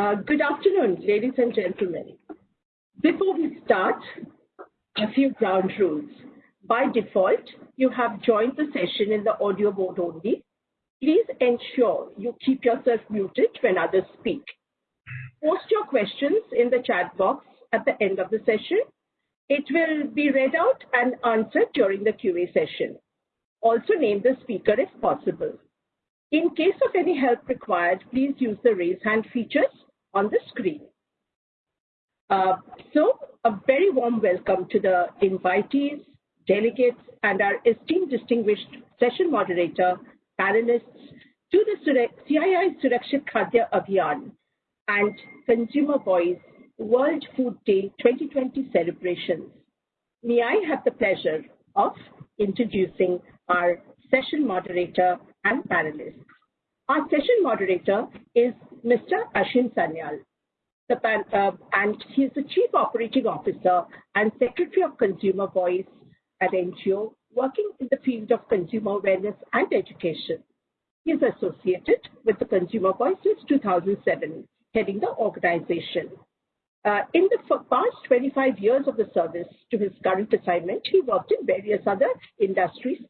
Uh, good afternoon, ladies and gentlemen. Before we start, a few ground rules. By default, you have joined the session in the audio mode only. Please ensure you keep yourself muted when others speak. Post your questions in the chat box at the end of the session. It will be read out and answered during the QA session. Also name the speaker if possible. In case of any help required, please use the raise hand features on the screen. Uh, so a very warm welcome to the invitees, delegates, and our esteemed distinguished session moderator, panelists, to the CII Surakshit Khadya Abhiyan and Consumer Voice World Food Day 2020 celebrations. May I have the pleasure of introducing our session moderator and panelists. Our session moderator is Mr. Ashim Sanyal, the, uh, and he is the Chief Operating Officer and Secretary of Consumer Voice at NGO, working in the field of consumer awareness and education. He is associated with the Consumer Voice since 2007, heading the organization. Uh, in the past 25 years of the service to his current assignment, he worked in various other industries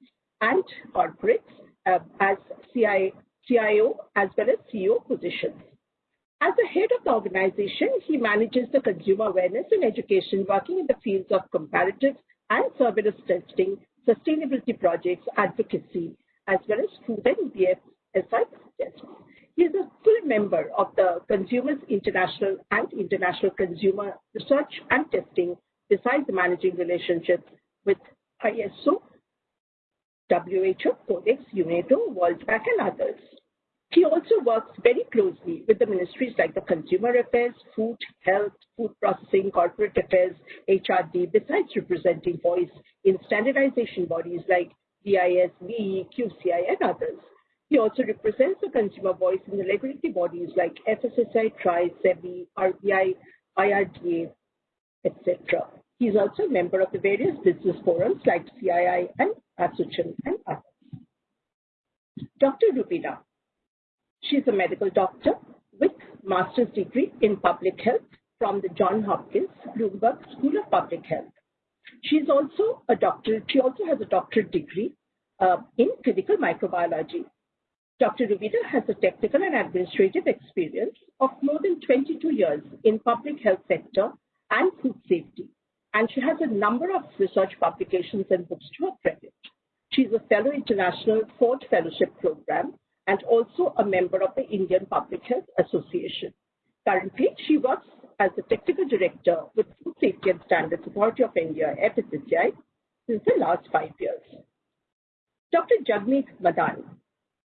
and corporates uh, as CI, CIO as well as CEO positions. As the head of the organization, he manages the consumer awareness and education working in the fields of comparative and surveillance testing, sustainability projects, advocacy, as well as food and BFSI tests. He is a full member of the Consumers International and International Consumer Research and Testing, besides managing relationships with ISO, WHO, Codex, UNAIDO, World Bank, and others. He also works very closely with the ministries like the Consumer Affairs, Food, Health, Food Processing, Corporate Affairs, HRD, besides representing voice in standardization bodies like BIS, BE, QCI, and others. He also represents the consumer voice in the regulatory bodies like FSSAI, TRAI, SEBI, RBI, IRDA, etc. He is also a member of the various business forums like CII and ASSOCHAM and others. Dr. Rubina She's a medical doctor with master's degree in public health from the John Hopkins Bloomberg School of Public Health. She's also a doctor. She also has a doctorate degree uh, in clinical microbiology. Dr. Rubina has a technical and administrative experience of more than 22 years in public health sector and food safety, and she has a number of research publications and books to her credit. She's a fellow international Ford Fellowship Program and also a member of the Indian Public Health Association. Currently, she works as the technical director with Food Safety and Standards Authority of India, FSSAI, since the last five years. Dr. Jagmeet Madan,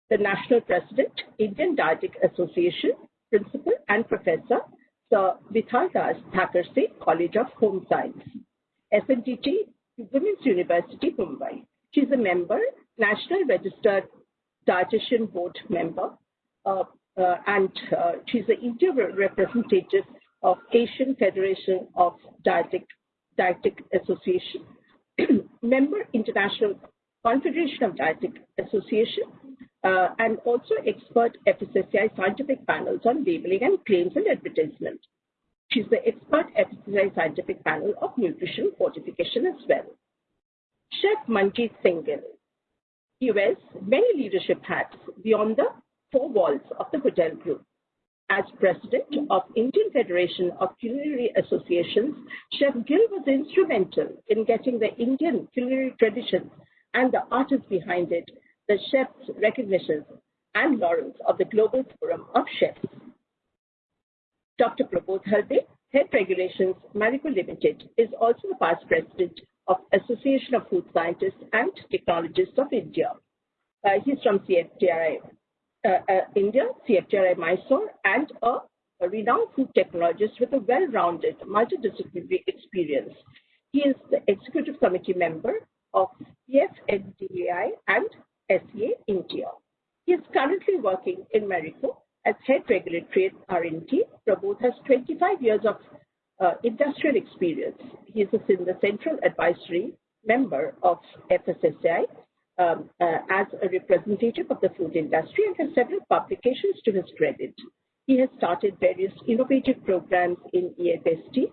the National President, Indian Dietetic Association, Principal and Professor, Sir Vithal Das Thackersey College of Home Science, SNDT, Women's University, Mumbai. She's a member, National Registered dietitian board member, uh, uh, and uh, she's the India representative of Asian Federation of Dietetic, Dietetic Association, member International Confederation of Dietetic Association, uh, and also expert FSSAI scientific panels on labeling and claims and advertisement. She's the expert FSSAI scientific panel of nutrition fortification as well. Chef Manjeet Singh Gill he wears many leadership hats beyond the four walls of the hotel group. As president of Indian Federation of Culinary Associations, Chef Gill was instrumental in getting the Indian culinary traditions and the artists behind it, the chefs' recognitions and laurels of the Global Forum of Chefs. Dr. Prabodh Halde, Head Regulations Marico Limited, is also the past president of Association of Food Scientists and Technologists of India. Uh, he's from CFTRI uh, uh, India, CFTRI Mysore, and a, a renowned food technologist with a well-rounded multidisciplinary experience. He is the executive committee member of PFNDAI and SEA India. He is currently working in Marico as head regulatory R&D. Prabodh has 25 years of uh, industrial experience. He is in the Central Advisory member of FSSAI um, uh, as a representative of the food industry and has several publications to his credit. He has started various innovative programs in AFST,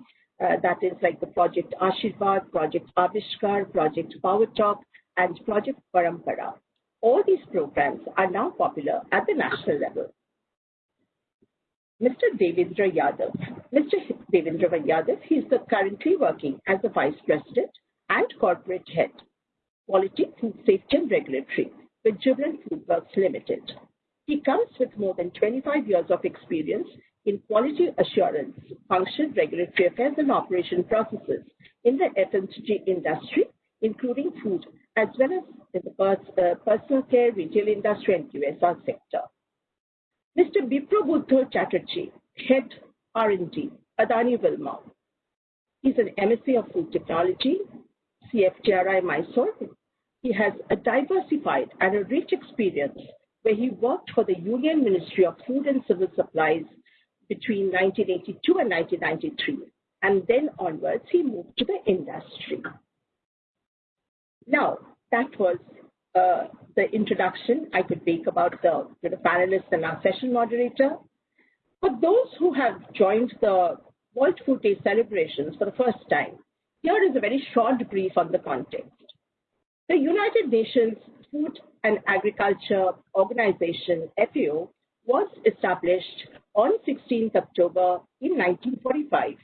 uh, that is like the Project Ashirvad, Project Avishkar, Project Power Talk, and Project Parampara. All these programs are now popular at the national level. Mr. Devendra Yadav. Mr. Devendra Yadav, he is currently working as the Vice President and Corporate Head, Quality, Food Safety and Regulatory with Jubilant Foodworks Limited. He comes with more than 25 years of experience in quality assurance, function, regulatory affairs, and operation processes in the FMCG industry, including food, as well as in the uh, personal care, retail industry, and QSR sector. Mr. Biprabuddha Chatterjee, Head R&D, Adani Wilmar. He's an MSc of Food Technology, CFTRI Mysore. He has a diversified and a rich experience where he worked for the Union Ministry of Food and Civil Supplies between 1982 and 1993. And then onwards, he moved to the industry. Now, that was uh, the introduction I could make about the, the panelists and our session moderator. For those who have joined the World Food Day celebrations for the first time, here is a very short brief on the context. The United Nations Food and Agriculture Organization, FAO, was established on 16th October in 1945.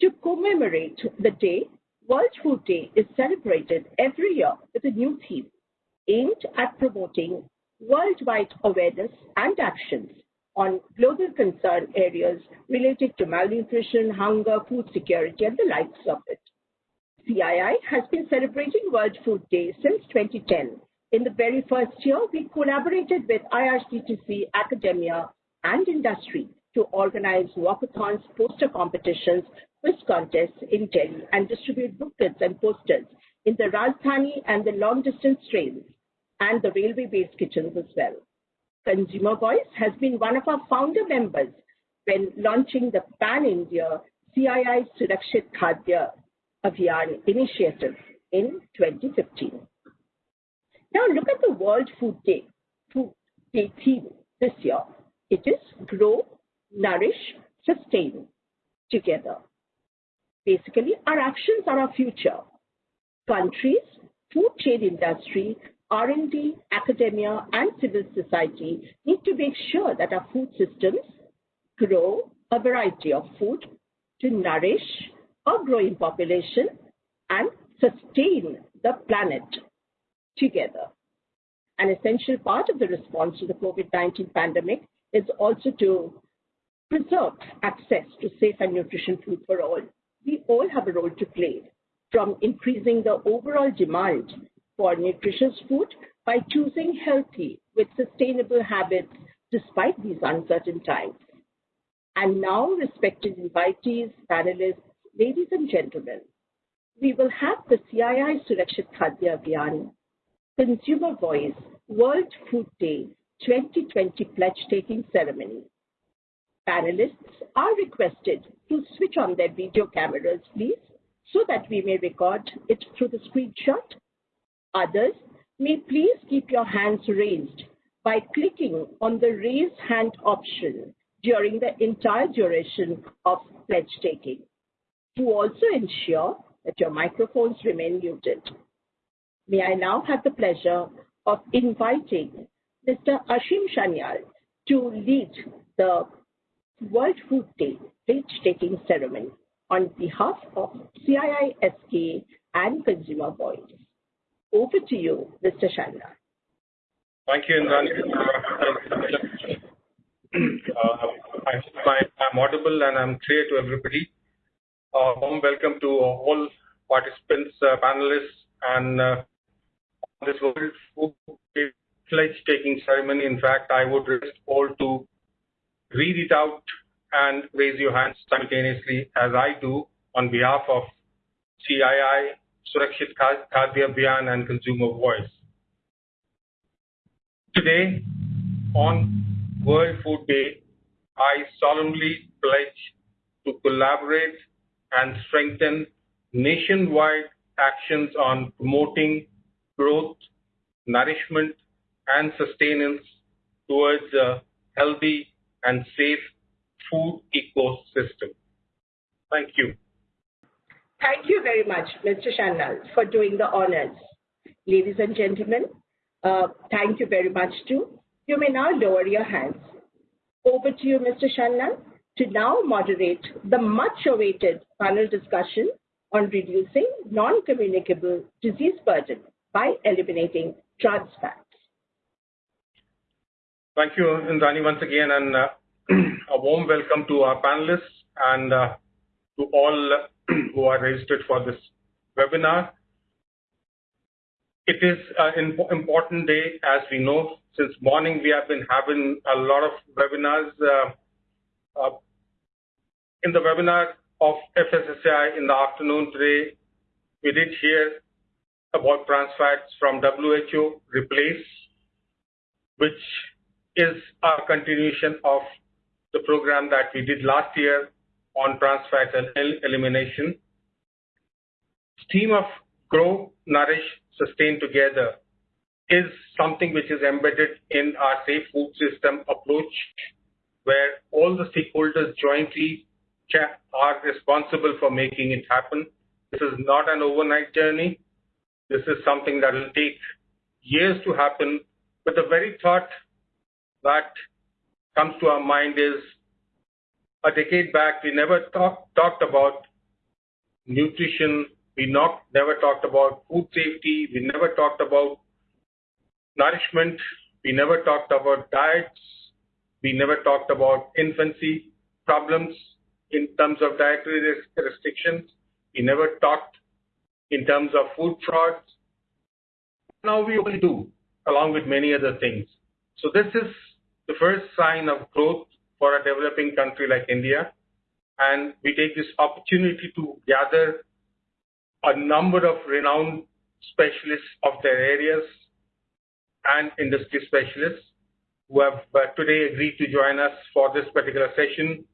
To commemorate the day, World Food Day is celebrated every year with a new theme aimed at promoting worldwide awareness and actions on global concern areas related to malnutrition, hunger, food security, and the likes of it. CII has been celebrating World Food Day since 2010. In the very first year, we collaborated with IRCTC, academia, and industry to organize walkathons, poster competitions, quiz contests in Delhi, and distribute booklets and posters in the Rajdhani and the long distance trains and the railway based kitchens as well. Consumer Voice has been one of our founder members when launching the Pan India CII Surakshit Khadya Abhiyan initiative in 2015. Now look at the World Food Day, Food Day theme this year. It is grow, nourish, sustain together. Basically, our actions are our future. Countries, food chain industry, R&D, academia, and civil society need to make sure that our food systems grow a variety of food to nourish a growing population and sustain the planet together. An essential part of the response to the COVID-19 pandemic is also to preserve access to safe and nutritious food for all. We all have a role to play, from increasing the overall demand for nutritious food by choosing healthy with sustainable habits despite these uncertain times. And now, respected invitees, panelists, ladies and gentlemen, we will have the CII Surakshit Khadya Abhiyan Consumer Voice World Food Day 2020 pledge taking ceremony. Panelists are requested to switch on their video cameras, please, so that we may record it through the screenshot. Others may please keep your hands raised by clicking on the raise hand option during the entire duration of pledge taking. To also ensure that your microphones remain muted. May I now have the pleasure of inviting Mr. Ashim Sanyal to lead the World Food Day pledge-taking ceremony on behalf of CIISK and Consumer Voice. Over to you, Mr. Sanyal. Thank you, Indrani. uh, I am audible and I'm clear to everybody. Uh, warm welcome to all participants, uh, panelists, and this World Food pledge taking ceremony. In fact, I would request all to read it out and raise your hands simultaneously as I do on behalf of CII, Surakshit Khadya Abhiyan and Consumer Voice. Today, on World Food Day, I solemnly pledge to collaborate and strengthen nationwide actions on promoting growth, nourishment, and sustenance towards a healthy and safe food ecosystem. Thank you. Thank you very much, Mr. Sanyal, for doing the honors. Ladies and gentlemen, uh, thank you very much too. You may now lower your hands. Over to you, Mr. Sanyal, to now moderate the much awaited panel discussion on reducing non-communicable disease burden by eliminating trans fats. Thank you, Indrani, once again, and uh, a warm welcome to our panelists and uh, to all who are registered for this webinar. It is an important day, as we know. Since morning, we have been having a lot of webinars. Uh, uh, in the webinar of FSSAI in the afternoon today, we did hear about trans fats from WHO, replace, which is a continuation of the program that we did last year on trans and elimination. Stream of grow, nourish, sustain together is something which is embedded in our safe food system approach, where all the stakeholders jointly are responsible for making it happen. This is not an overnight journey. This is something that will take years to happen. But the very thought that comes to our mind is a decade back, we never talk, talked about nutrition. We not, never talked about food safety. We never talked about nourishment. We never talked about diets. We never talked about infancy problems in terms of dietary restrictions. We never talked in terms of food frauds. Now we only do, along with many other things. So this is the first sign of growth for a developing country like India. And we take this opportunity to gather a number of renowned specialists of their areas and industry specialists who have uh, today agreed to join us for this particular session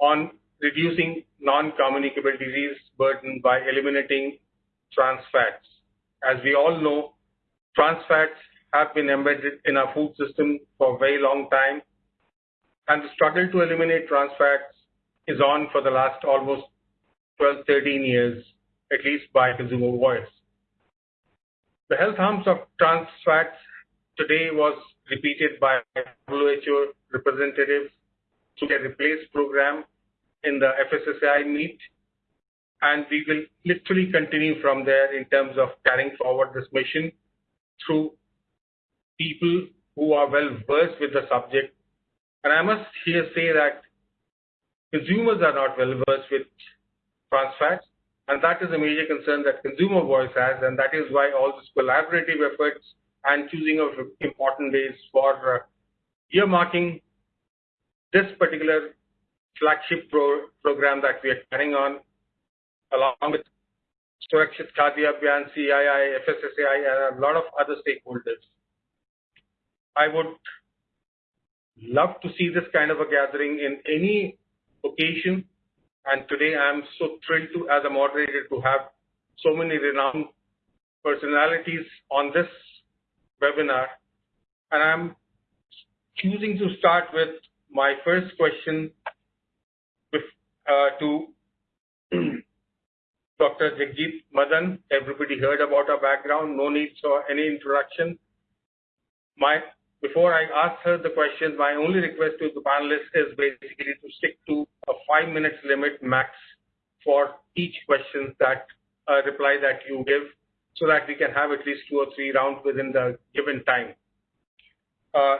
on reducing non-communicable disease burden by eliminating trans fats. As we all know, trans fats have been embedded in our food system for a very long time, and the struggle to eliminate trans fats is on for the last almost 12, 13 years, at least by consumer voice. The health harms of trans fats today was repeated by WHO representatives to their replace program in the FSSAI meet. And we will literally continue from there in terms of carrying forward this mission through people who are well versed with the subject. And I must here say that consumers are not well versed with trans fats. And that is a major concern that consumer voice has. And that is why all these collaborative efforts and choosing of important days for uh, earmarking this particular flagship pro program that we are carrying on along with Surakshit Khadya Abhiyan, CII, FSSAI, and a lot of other stakeholders. I would love to see this kind of a gathering in any occasion. And today I'm so thrilled to, as a moderator, to have so many renowned personalities on this webinar. And I'm choosing to start with my first question uh, to Dr. Jagjit Madan. Everybody heard about her background. No need for any introduction. My before I ask her the questions, my only request to the panelists is basically to stick to a five minutes limit max for each question that uh, reply that you give so that we can have at least two or three rounds within the given time. Uh,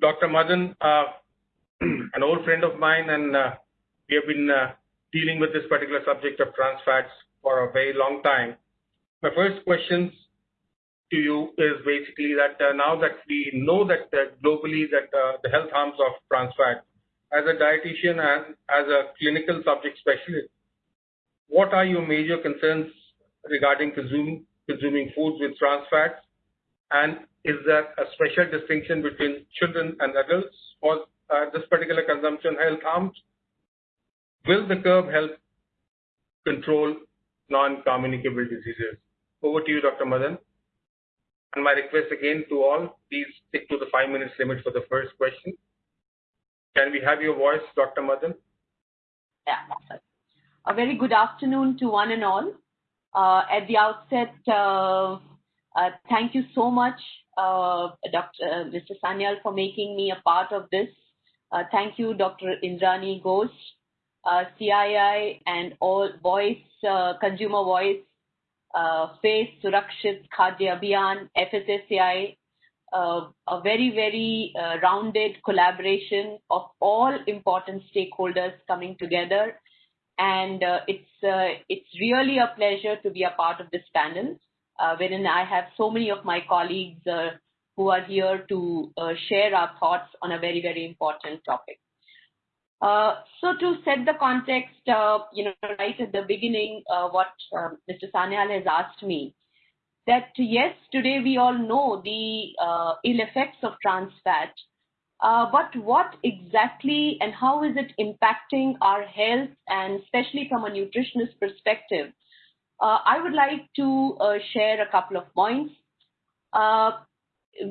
Dr. Madan, uh, an old friend of mine, and uh, we have been uh, dealing with this particular subject of trans fats for a very long time. My first questions to you is basically that uh, now that we know that uh, globally that uh, the health harms of trans fat, as a dietitian and as a clinical subject specialist, what are your major concerns regarding consume, consuming foods with trans fats? And is there a special distinction between children and adults for uh, this particular consumption health harms? Will the curb help control non-communicable diseases? Over to you, Dr. Madan. My request again to all, please stick to the five minutes limit for the first question. can we have your voice, Dr. Madan? Yeah. A very good afternoon to one and all. Uh, at the outset, uh, uh, thank you so much, uh, Dr. Uh, Mr. Sanyal, for making me a part of this. Uh, thank you, Dr. Indrani Ghosh, CII, and all Voice, Consumer Voice, FACE, Surakshit, Khadya Abhiyan, FSSAI, uh, a very, very uh, rounded collaboration of all important stakeholders coming together. And uh, it's, it's really a pleasure to be a part of this panel, wherein I have so many of my colleagues who are here to share our thoughts on a very, very important topic. Uh, so to set the context, uh, you know, right at the beginning, uh, what Mr. Sanyal has asked me, that yes, today we all know the uh, ill effects of trans fat, uh, but what exactly and how is it impacting our health and especially from a nutritionist perspective? Uh, I would like to share a couple of points.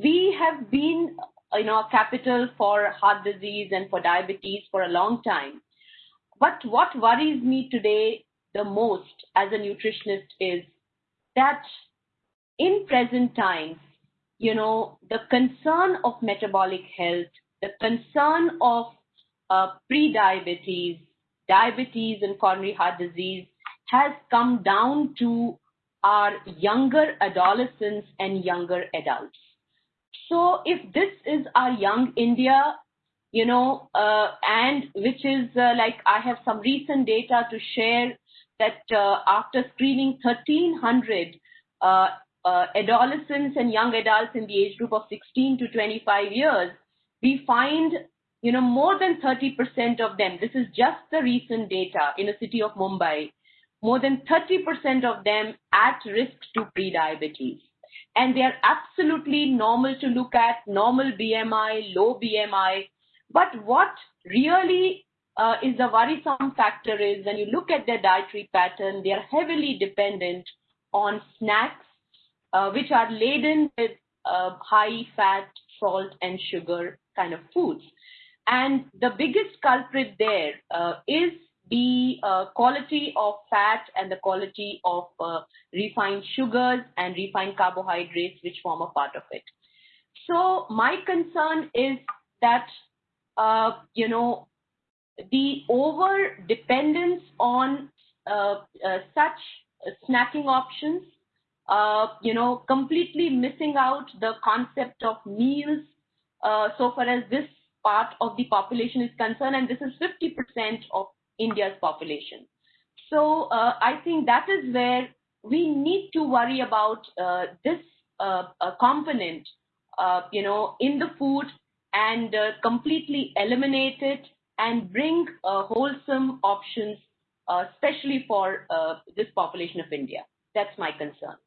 We have been, you know, a capital for heart disease and for diabetes for a long time. But what worries me today the most as a nutritionist is that in present times, you know, the concern of metabolic health, the concern of uh, pre-diabetes, diabetes and coronary heart disease has come down to our younger adolescents and younger adults. So if this is our young India, you know, uh, and which is uh, like I have some recent data to share that uh, after screening 1300 uh, uh, adolescents and young adults in the age group of 16 to 25 years, we find you know more than 30% of them. This is just the recent data in the city of Mumbai. More than 30% of them at risk to prediabetes. And they are absolutely normal to look at, normal BMI, low BMI. But what really uh, is the worrisome factor is when you look at their dietary pattern, they are heavily dependent on snacks uh, which are laden with uh, high fat, salt, and sugar kind of foods. And the biggest culprit there uh, is the uh, quality of fat and the quality of uh, refined sugars and refined carbohydrates, which form a part of it. So my concern is that, uh, you know, the over dependence on such snacking options uh, you know, completely missing out the concept of meals uh, so far as this part of the population is concerned, and this is 50% of India's population. So uh, I think that is where we need to worry about uh, this uh, component, uh, you know, in the food and completely eliminate it and bring wholesome options, especially for this population of India. That's my concern.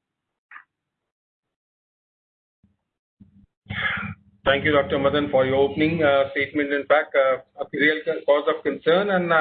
Thank you, Dr. Madan, for your opening uh, statement. In fact, uh, a real cause of concern, and uh,